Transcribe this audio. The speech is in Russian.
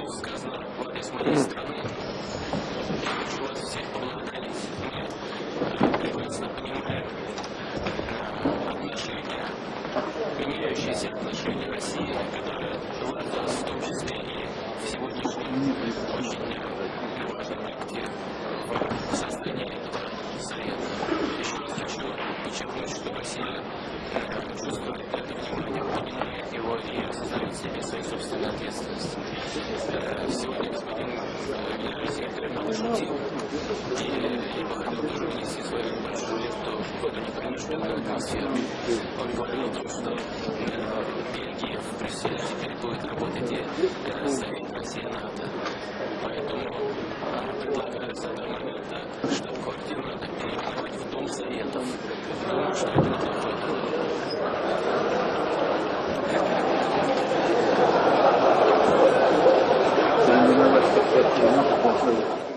Поэтому сказано в адрес моей страны. Я хочу вас всех поблагодарить. Мы прекрасно понимаем отношения, меняющиеся отношения России, которые важны в том числе и в сегодняшнем очень важном акте в создании этого совета. Еще раз хочу подчеркнуть, что Россия чувствует это внимание свою собственную ответственность. Э, Сегодня господин э, генеральный секретарь много шутил, и хотел тоже внести свою небольшую лепту в эту непринужденную атмосферу. Он говорил о том, что э, Бельгия в Брюсселе теперь будет работать и э, Совет Россия-НАТО. Поэтому э, предлагаю с этого момента штаб-квартиру надо переименовать в Дом Советов. Думаю, что это 全部こうする。